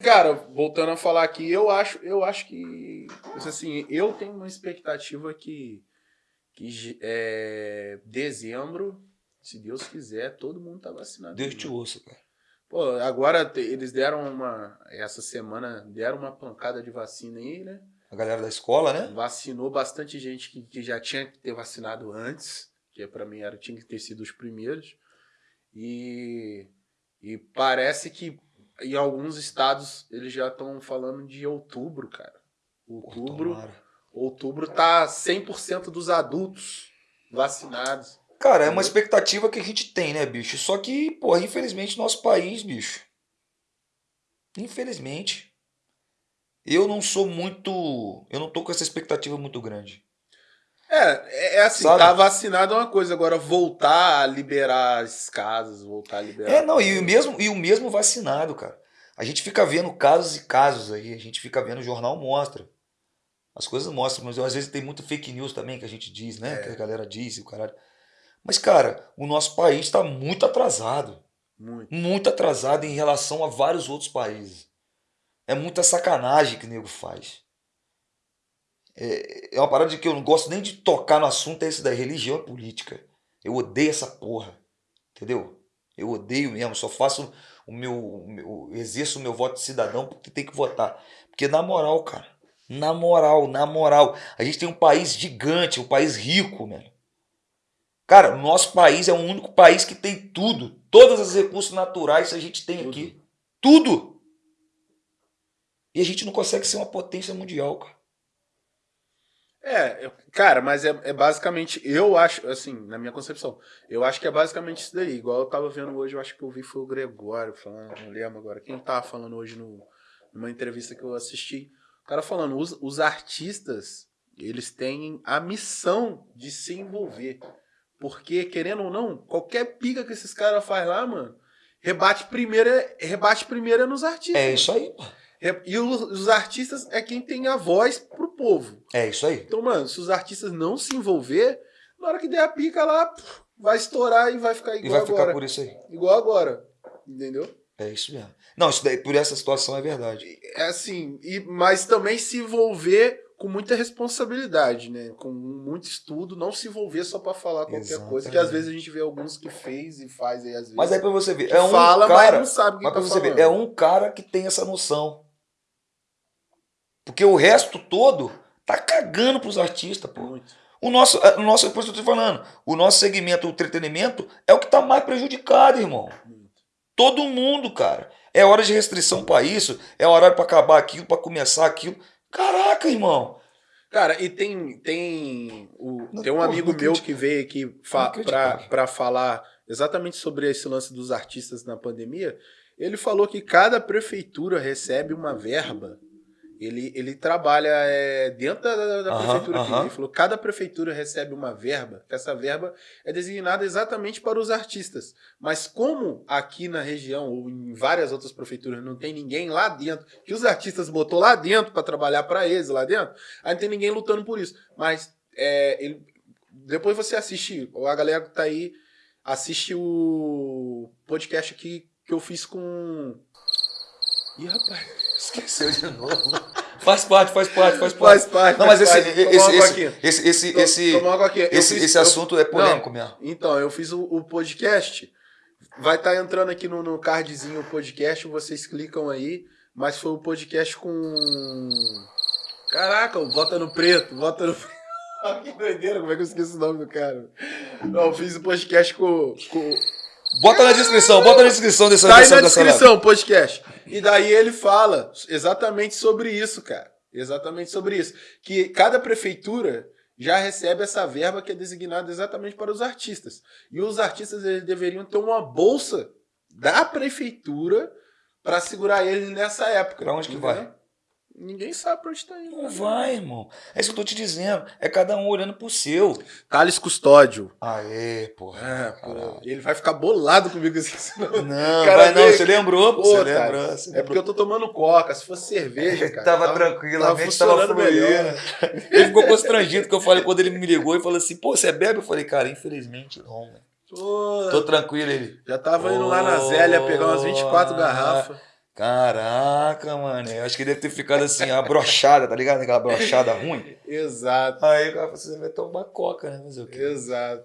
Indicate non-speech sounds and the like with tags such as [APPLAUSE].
Cara, voltando a falar aqui, eu acho, eu acho que. Assim, eu tenho uma expectativa que, que é, dezembro, se Deus quiser, todo mundo tá vacinado. Deus te ouça, cara. Pô, agora eles deram uma. Essa semana deram uma pancada de vacina aí, né? A galera da escola, né? Vacinou bastante gente que, que já tinha que ter vacinado antes, que para mim era, tinha que ter sido os primeiros. E, e parece que em alguns estados eles já estão falando de outubro, cara. Outubro. Outubro tá 100% dos adultos vacinados. Cara, é uma expectativa que a gente tem, né, bicho? Só que, porra, infelizmente, nosso país, bicho. Infelizmente. Eu não sou muito. Eu não tô com essa expectativa muito grande. É, é assim, Sabe? tá vacinado é uma coisa, agora voltar a liberar as casas, voltar a liberar. É, não, e o mesmo, e o mesmo vacinado, cara. A gente fica vendo casos e casos aí, a gente fica vendo o jornal mostra. As coisas mostram, mas às vezes tem muito fake news também que a gente diz, né? É. Que a galera diz e o caralho. Mas, cara, o nosso país está muito atrasado. Muito. muito atrasado em relação a vários outros países. É muita sacanagem que o nego faz. É, é uma parada de que eu não gosto nem de tocar no assunto, é esse da religião e política. Eu odeio essa porra. Entendeu? Eu odeio mesmo, só faço o meu, o meu exerço o meu voto de cidadão porque tem que votar. Porque na moral, cara, na moral, na moral, a gente tem um país gigante, um país rico, mano. Cara, o nosso país é o único país que tem tudo. Todos os recursos naturais a gente tem tudo. aqui. Tudo! E a gente não consegue ser uma potência mundial, cara. É, cara, mas é, é, basicamente, eu acho, assim, na minha concepção, eu acho que é basicamente isso daí. Igual eu tava vendo hoje, eu acho que eu vi foi o Gregório falando, não lembro agora, quem tava falando hoje no, numa entrevista que eu assisti. O cara falando, os, os artistas, eles têm a missão de se envolver. Porque, querendo ou não, qualquer pica que esses caras fazem lá, mano, rebate primeiro, é, rebate primeiro nos artistas. É isso aí, E os, os, artistas é quem tem a voz pro povo. É isso aí. Então, mano, se os artistas não se envolver, na hora que der a pica lá, vai estourar e vai ficar igual agora. E vai ficar por isso aí. Igual agora. Entendeu? É isso mesmo. Não, isso daí, por essa situação é verdade. É assim, e, mas também se envolver com muita responsabilidade, né? Com muito estudo, não se envolver só para falar qualquer Exatamente. coisa, que às vezes a gente vê alguns que fez e faz aí às vezes. Mas aí para você ver, é um fala, cara, mas não sabe o que mas tá você falando. ver, é um cara que tem essa noção. Porque o resto todo tá cagando pros artistas, pô. Muito. O nosso, é, o nosso, por isso eu tô falando, o nosso segmento, o entretenimento, é o que tá mais prejudicado, irmão. Muito. Todo mundo, cara. É hora de restrição para isso, é hora para acabar aquilo, para começar aquilo. Caraca, irmão. Cara, e tem tem o, tem um amigo meu que veio aqui fa para falar exatamente sobre esse lance dos artistas na pandemia. Ele falou que cada prefeitura recebe uma verba ele, ele trabalha é, dentro da, da prefeitura. Ele falou cada prefeitura recebe uma verba, que essa verba é designada exatamente para os artistas. Mas como aqui na região ou em várias outras prefeituras não tem ninguém lá dentro, que os artistas botou lá dentro para trabalhar para eles lá dentro, aí não tem ninguém lutando por isso. Mas é, ele, depois você assiste, a galera que tá aí, assiste o podcast aqui que eu fiz com... Ih, rapaz... [LAUGHS] Esqueceu de novo. Faz parte, faz parte, faz parte. Faz parte. Não, mas esse, esse, esse, esse, esse, esse, esse, esse assunto é polêmico mesmo. Então, eu fiz o, o podcast. Vai estar tá entrando aqui no, no cardzinho o podcast, vocês clicam aí. Mas foi o podcast com. Caraca, Vota no Preto, Vota no Preto. [LAUGHS] que doideira, como é que eu esqueço o nome do cara? Não, eu fiz o podcast com, com Bota na descrição, bota na descrição dessa Tá aí na descrição, podcast. E daí ele fala exatamente sobre isso, cara. Exatamente sobre isso. Que cada prefeitura já recebe essa verba que é designada exatamente para os artistas. E os artistas eles deveriam ter uma bolsa da prefeitura para segurar eles nessa época. Para onde que vai? Ninguém sabe pra onde tá indo. Não né? vai, irmão. É isso que eu tô te dizendo. É cada um olhando pro seu. Thales Custódio. Aê, porra. É, porra. Ele vai ficar bolado comigo assim. [LAUGHS] Não, não vai não. Você lembrou? Pô, você lembrou, É porque eu tô tomando coca. Se fosse cerveja, [LAUGHS] cara. tava, tava tranquilo, tava, tava melhor. [LAUGHS] Ele ficou constrangido que eu falei quando ele me ligou e falou assim: pô, você bebe? Eu falei, cara, infelizmente não, velho. Tô tranquilo, ele. Já tava indo lá na Zélia pegar umas 24 garrafas. Caraca, mano. Eu acho que deve ter ficado assim, a brochada, tá ligado? Aquela brochada ruim. [LAUGHS] Exato. Aí o cara falou assim, você vai tomar coca, né? Mas o quê? Exato.